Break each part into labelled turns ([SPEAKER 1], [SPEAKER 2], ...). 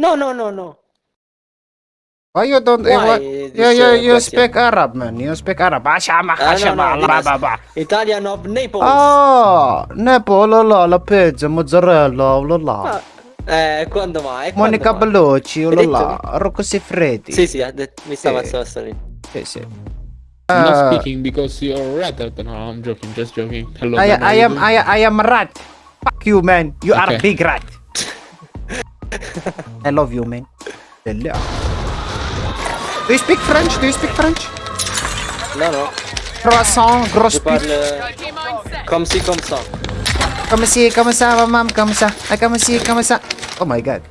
[SPEAKER 1] No, no, no, no.
[SPEAKER 2] Why you don't... eh,
[SPEAKER 1] Why
[SPEAKER 2] what-
[SPEAKER 1] this,
[SPEAKER 2] you, you,
[SPEAKER 1] uh,
[SPEAKER 2] you
[SPEAKER 1] question?
[SPEAKER 2] speak Arab, man. You speak Arab. Ashama,
[SPEAKER 1] Ah, no,
[SPEAKER 2] ashama,
[SPEAKER 1] no,
[SPEAKER 2] ba,
[SPEAKER 1] this-
[SPEAKER 2] ba, ba.
[SPEAKER 1] Italian of Naples.
[SPEAKER 2] Ah, Nepo, la la, la pizza, mozzarella, la la.
[SPEAKER 1] Ah, eh, quando mai? Quando
[SPEAKER 2] Monica
[SPEAKER 1] mai?
[SPEAKER 2] Bellucci,
[SPEAKER 1] Hai
[SPEAKER 2] la la. Rocco Siffredi.
[SPEAKER 1] Sì, sì, mi stava
[SPEAKER 2] Sì.
[SPEAKER 1] stava
[SPEAKER 2] sì, sì.
[SPEAKER 3] I'm not
[SPEAKER 2] Uh,
[SPEAKER 3] speaking because you're red. No, I'm joking. Just joking. Hello.
[SPEAKER 2] I,
[SPEAKER 3] man,
[SPEAKER 2] I am
[SPEAKER 3] doing?
[SPEAKER 2] I, I am rat. Fuck you, man. You are a big rat. I love you, man. Hello. Do you speak French? Do you speak French?
[SPEAKER 1] No, no,
[SPEAKER 2] Croissant, gros
[SPEAKER 1] je
[SPEAKER 2] pute.
[SPEAKER 1] parle comme si, comme ça.
[SPEAKER 2] Come si, come sa, mamam, come sa. Ay, ah, come si, come sa. Oh my god.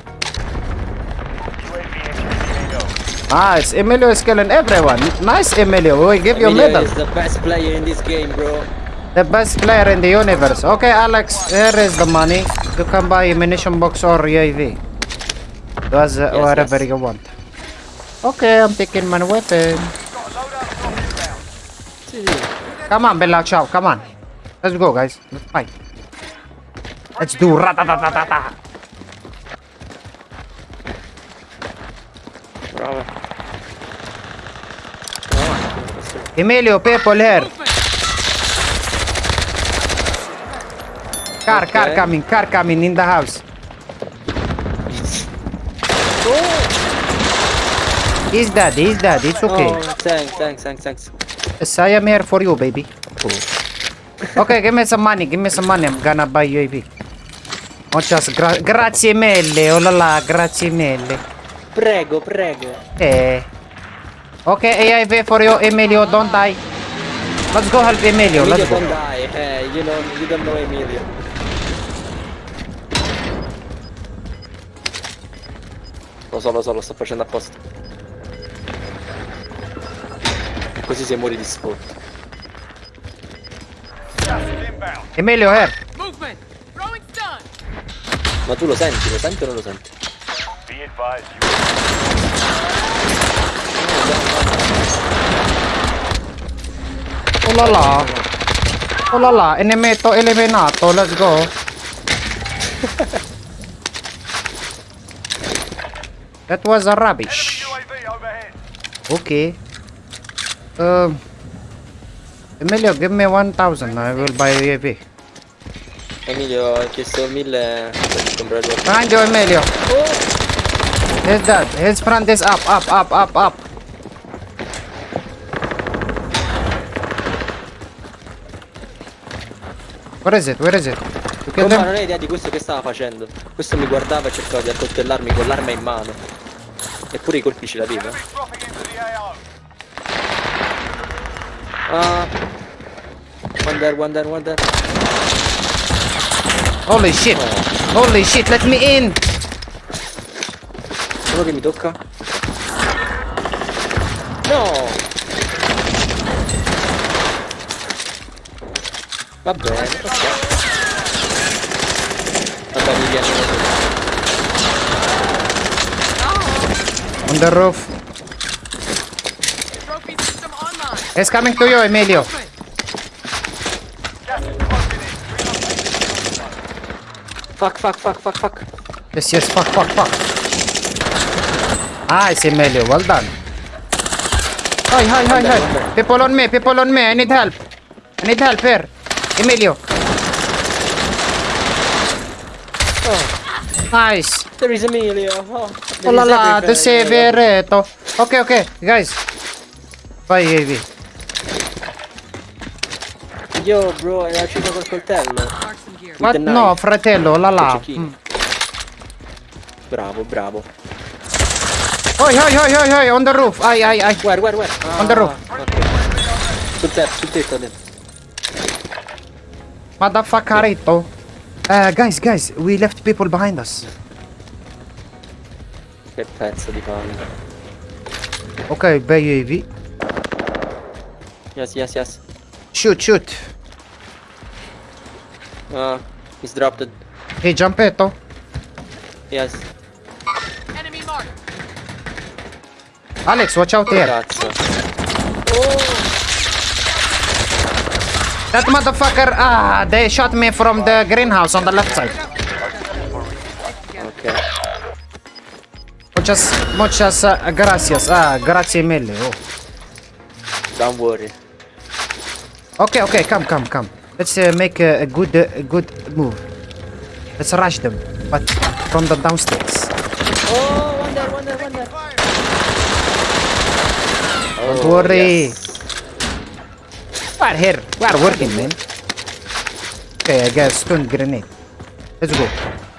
[SPEAKER 2] Nice. Emilio is killing everyone. Nice, Emilio. We give you a
[SPEAKER 1] Emilio
[SPEAKER 2] medal.
[SPEAKER 1] is the best player in this game, bro.
[SPEAKER 2] The best player in the universe. Okay, Alex, here is the money. You can buy a munition box or UAV. Does uh,
[SPEAKER 1] Yes,
[SPEAKER 2] whatever
[SPEAKER 1] yes.
[SPEAKER 2] you want. Okay, I'm taking my weapon.
[SPEAKER 1] Sì, sì.
[SPEAKER 2] Come on, Bella, ciao, come on. Let's go, guys. Let's fight. Let's do ratatatata.
[SPEAKER 1] Bravo.
[SPEAKER 2] Emilio, people here. Car, car coming, car coming in the house. He's dead, he's dead, it's okay.
[SPEAKER 1] Oh, thanks, thanks, thanks, thanks.
[SPEAKER 2] Yes, I am here for you, baby. Okay, give me some money, give me some money. I'm gonna buy you UAV. Oh, just gra grazie mille, oh la la, grazie mille.
[SPEAKER 1] Prego, prego.
[SPEAKER 2] Eh. Okay, AIV for you, Emilio, don't die. Let's go help Emilio,
[SPEAKER 1] Emilio
[SPEAKER 2] let's go.
[SPEAKER 1] don't die, eh, you know, you don't know Emilio. Lo so, lo so, lo sto facendo apposta. Così se muori di sfotto.
[SPEAKER 2] Emilio,
[SPEAKER 4] stun!
[SPEAKER 1] Ma tu lo senti, lo senti o non lo senti?
[SPEAKER 2] Oh la la. Oh la la, enemeto eliminato, let's go. that was a rubbish. Okay. Um. Emilio, give me 1000. I will buy UAV.
[SPEAKER 1] Emilio ha chiesto mille per comprare il
[SPEAKER 2] Behind you, Emilio. He's dead. His front is up, up, up, up, up. Where is it? Where is it? Them?
[SPEAKER 1] non hai idea di questo che stava facendo. Questo mi guardava e cercava di accoltellarmi con l'arma in mano. Eppure i colpi ce l'aveva. Ah. One there, one there, one there.
[SPEAKER 2] Holy shit. Holy shit, let me in.
[SPEAKER 1] Uno che mi tocca. No! Va bene, ok. Vabbè, mi viene così.
[SPEAKER 2] On the roof.
[SPEAKER 4] Trophy system online!
[SPEAKER 2] He's coming to you, Emilio.
[SPEAKER 1] Fuck, fuck, fuck, fuck, fuck.
[SPEAKER 2] Yes, yes, fuck, fuck, fuck. Ah, nice, Emilio. Well done. Hi, hi, hi, hi. People on me, people on me. I need help. I need help here. Emilio. Oh. Nice.
[SPEAKER 1] There is Emilio. Oh,
[SPEAKER 2] Oh la la, the severeto. Okay, okay, guys. Vai, Evi.
[SPEAKER 1] Yo, bro, era uscito col coltello. The
[SPEAKER 2] No, fratello, la.
[SPEAKER 1] Cecchino.
[SPEAKER 2] Mm.
[SPEAKER 1] Bravo, bravo.
[SPEAKER 2] Oi, oi, oi, oi, oi, on the roof. Ai, ai, ai.
[SPEAKER 1] Where, where, where?
[SPEAKER 2] On the roof.
[SPEAKER 1] ok. Sul tetto, sul tetto dentro.
[SPEAKER 2] Motherfuckerito. Uh, guys, guys, we left people behind us.
[SPEAKER 1] Che pezzo di palle.
[SPEAKER 2] Okay, by UAV.
[SPEAKER 1] Yes, yes, yes.
[SPEAKER 2] Shoot, shoot.
[SPEAKER 1] Ah, he's dropped it.
[SPEAKER 2] Hey, Giampetto.
[SPEAKER 1] Yes.
[SPEAKER 4] Enemy mark!
[SPEAKER 2] Alex, watch out here.
[SPEAKER 1] Cazzo.
[SPEAKER 2] That motherfucker, ah, they shot me from the greenhouse on the left side.
[SPEAKER 1] Ok.
[SPEAKER 2] muchas, muchas uh, gracias. Ah, grazie mille. Oh.
[SPEAKER 1] Don't worry.
[SPEAKER 2] Okay, okay, come, come, come. Let's uh, make a, a good, uh, a good move. Let's rush them, but from the downstairs.
[SPEAKER 1] Oh, one there, one there, one there.
[SPEAKER 2] Don't
[SPEAKER 1] Oh,
[SPEAKER 2] worry.
[SPEAKER 1] yes.
[SPEAKER 2] We're here. We're working, man. Okay, I got a stun grenade. Let's go.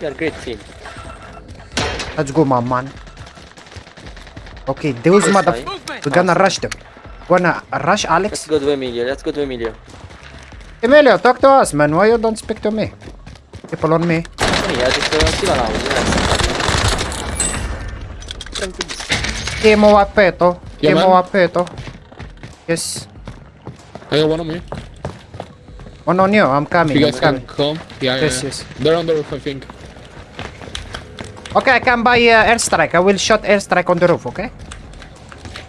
[SPEAKER 1] You're a great team.
[SPEAKER 2] Let's go, my man. Okay, those
[SPEAKER 1] Yes,
[SPEAKER 2] mother...
[SPEAKER 1] I-
[SPEAKER 2] We're gonna rush them. Wanna rush, Alex?
[SPEAKER 1] Let's go to Emilio, let's go to Emilio.
[SPEAKER 2] Emilio, talk to us, man. Why you don't speak to me? People on me.
[SPEAKER 1] Sì, ha detto attiva l'audio, Tranquillissimo.
[SPEAKER 2] Chemo appeto.
[SPEAKER 3] Yeah,
[SPEAKER 2] Chemo
[SPEAKER 3] man.
[SPEAKER 2] appeto. Yes.
[SPEAKER 3] I got one on me.
[SPEAKER 2] Oh no, no, I'm coming.
[SPEAKER 3] You
[SPEAKER 2] I'm
[SPEAKER 3] guys can
[SPEAKER 2] coming.
[SPEAKER 3] come. Yeah, yeah,
[SPEAKER 2] Yes,
[SPEAKER 3] yeah.
[SPEAKER 2] yes.
[SPEAKER 3] They're on the roof, I think.
[SPEAKER 2] Okay, I can buy uh, airstrike. I will shot airstrike on the roof, okay?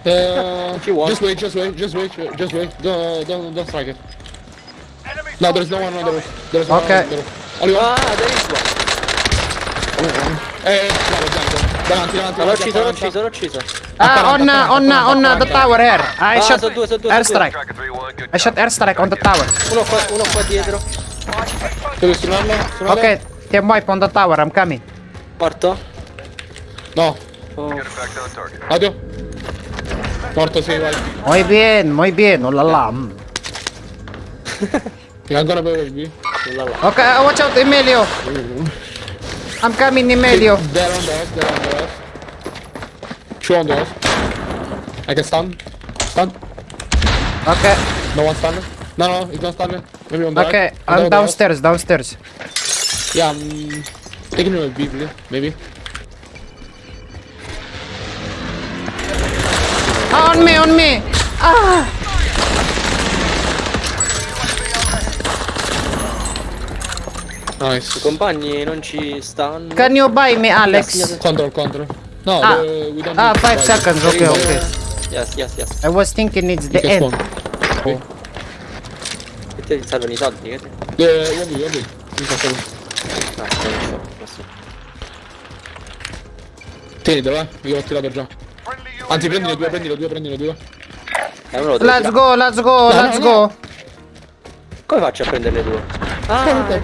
[SPEAKER 3] Uh,
[SPEAKER 1] If you want.
[SPEAKER 3] just wait, just wait, just wait, just wait. Don't, don't, don't strike it. No, there's no one on the roof. There's no
[SPEAKER 2] Okay.
[SPEAKER 3] one on the roof. Only one.
[SPEAKER 1] Ah, there is one.
[SPEAKER 3] Eh, bravo, Gianco. Davanti, davanti.
[SPEAKER 1] No, l'ho
[SPEAKER 3] davanti,
[SPEAKER 1] ucciso, l'ho
[SPEAKER 3] davanti.
[SPEAKER 1] ucciso, l'ho ucciso.
[SPEAKER 2] Ah, on, uh, on, uh, on uh, the tower here. I
[SPEAKER 1] Ah,
[SPEAKER 2] shot
[SPEAKER 1] sono due, sono due,
[SPEAKER 5] 3-1, good
[SPEAKER 2] I shot airstrike on the tower.
[SPEAKER 1] Uno qua, uno qua dietro.
[SPEAKER 3] Stunarlo? Stunarlo?
[SPEAKER 2] Okay, team wipe on the tower. I'm coming.
[SPEAKER 1] Morto?
[SPEAKER 3] No.
[SPEAKER 1] Oh.
[SPEAKER 3] Audio. Morto, sì, vai.
[SPEAKER 2] Muy bien, muy bien. Oh la la.
[SPEAKER 3] You're ancora per
[SPEAKER 1] là.
[SPEAKER 2] Okay, uh, watch out, Emilio. I'm coming, Emilio.
[SPEAKER 3] They're on the they're on the. Two on the us. I can stun. Stun.
[SPEAKER 2] Okay,
[SPEAKER 3] No one stun. No, no, he's not stun. Maybe on the
[SPEAKER 2] okay.
[SPEAKER 3] right. The
[SPEAKER 2] I'm downstairs, downstairs.
[SPEAKER 3] Yeah, I'm taking him a B. Maybe.
[SPEAKER 2] Ah, on me, on me. Ah.
[SPEAKER 1] I
[SPEAKER 3] Nice.
[SPEAKER 1] compagni non ci stanno.
[SPEAKER 2] Can you buy me, Alex?
[SPEAKER 3] Control, control. No,
[SPEAKER 2] Ah,
[SPEAKER 3] the, we don't
[SPEAKER 2] ah, five seconds. Okay, okay.
[SPEAKER 1] Yes, yes, yes.
[SPEAKER 2] I was thinking it's
[SPEAKER 3] You
[SPEAKER 2] the end.
[SPEAKER 3] spawn. Okay.
[SPEAKER 1] E te ti servono i soldi?
[SPEAKER 3] One B. You can spawn.
[SPEAKER 1] No, non so. questo.
[SPEAKER 3] Tienitelo, eh. Io l'ho tirato già. Anzi, prendine due, prendine due, prendine due.
[SPEAKER 1] Eh,
[SPEAKER 2] Let's go, let's go,
[SPEAKER 3] No,
[SPEAKER 2] let's
[SPEAKER 3] no,
[SPEAKER 2] go.
[SPEAKER 1] Come faccio a prenderne due? Ah,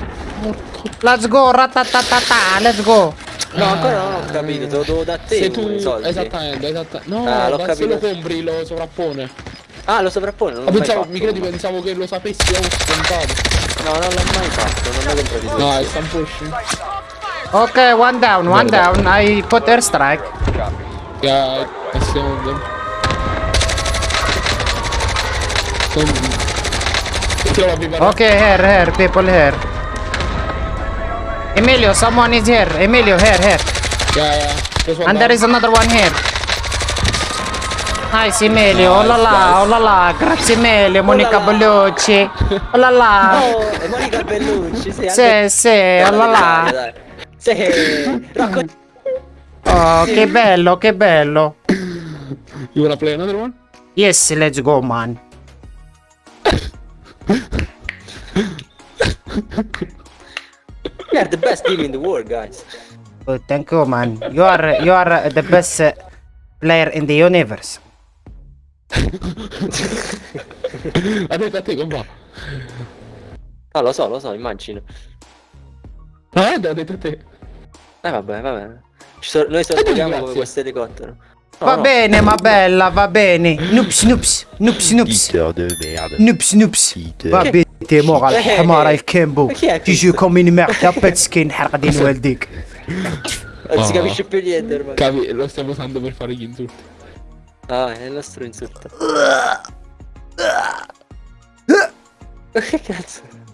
[SPEAKER 2] Let's go, ratatatata, let's go.
[SPEAKER 1] No, ancora non ho capito, te lo devo da te
[SPEAKER 3] Se tu... Esattamente, esattamente. No,
[SPEAKER 1] Ah, l'ho
[SPEAKER 3] se lo
[SPEAKER 1] capito.
[SPEAKER 3] compri lo sovrappone.
[SPEAKER 1] Ah, lo sovrappone, non mai
[SPEAKER 3] pensavo,
[SPEAKER 1] fatto.
[SPEAKER 3] mi credi, pensavo che lo sapessi, avevo scontato.
[SPEAKER 1] No, non l'ho mai fatto, non l'ho comprato di
[SPEAKER 3] No, è stand pushing.
[SPEAKER 2] Okay, one down, one down. I put airstrike.
[SPEAKER 3] Yeah, I them. Pipa.
[SPEAKER 2] Okay, here, here, people here. Emilio, someone is here. Emilio, here, here.
[SPEAKER 3] Yeah, yeah. One
[SPEAKER 2] And there
[SPEAKER 3] down.
[SPEAKER 2] is another one here. Nice, Emilio. Oh la la,
[SPEAKER 3] Nice,
[SPEAKER 2] oh la la. Grazie Emilio, Monica
[SPEAKER 1] la.
[SPEAKER 2] Bellucci. Oh la la.
[SPEAKER 1] Oh, Monica Bellucci, sì,
[SPEAKER 2] Sì,
[SPEAKER 1] anche-
[SPEAKER 2] sì, oh la la.
[SPEAKER 1] Sì.
[SPEAKER 2] Oh, che bello, che bello.
[SPEAKER 3] You wanna play another one?
[SPEAKER 2] Yes, let's go, man.
[SPEAKER 1] We are the best team in the world, guys.
[SPEAKER 2] Oh, thank you, man. You are, you are the best uh, player in the universe.
[SPEAKER 3] Ha detto a te come va?
[SPEAKER 1] Ah, lo so, lo so, immagino.
[SPEAKER 3] No, eh, ha detto a te.
[SPEAKER 1] Eh, vabbè, vabbè. Ci so- noi
[SPEAKER 3] Eh,
[SPEAKER 1] sorvoliamo
[SPEAKER 3] grazie.
[SPEAKER 1] come questo elicottero. No,
[SPEAKER 2] Va
[SPEAKER 1] no.
[SPEAKER 2] bene, ma bella, va bene. Noops, noops, noops, noops.
[SPEAKER 6] Peter de merde.
[SPEAKER 2] Noops, noops.
[SPEAKER 6] Peter.
[SPEAKER 2] Va bene, انت
[SPEAKER 1] مو
[SPEAKER 2] الحمار الكامبو تيجيكم من معدة سكين حرق دين والديك.
[SPEAKER 1] كافي آه